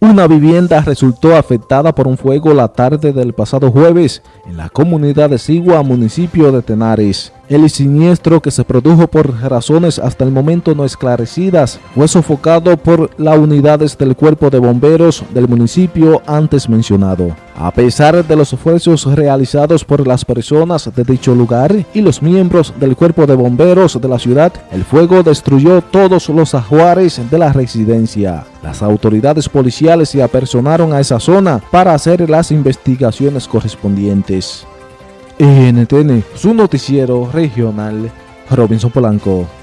Una vivienda resultó afectada por un fuego la tarde del pasado jueves en la comunidad de Sigua, municipio de Tenares. El siniestro que se produjo por razones hasta el momento no esclarecidas fue sofocado por las unidades del cuerpo de bomberos del municipio antes mencionado. A pesar de los esfuerzos realizados por las personas de dicho lugar y los miembros del cuerpo de bomberos de la ciudad, el fuego destruyó todos los ajuares de la residencia. Las autoridades policiales se apersonaron a esa zona para hacer las investigaciones correspondientes. NTN, su noticiero regional, Robinson Polanco.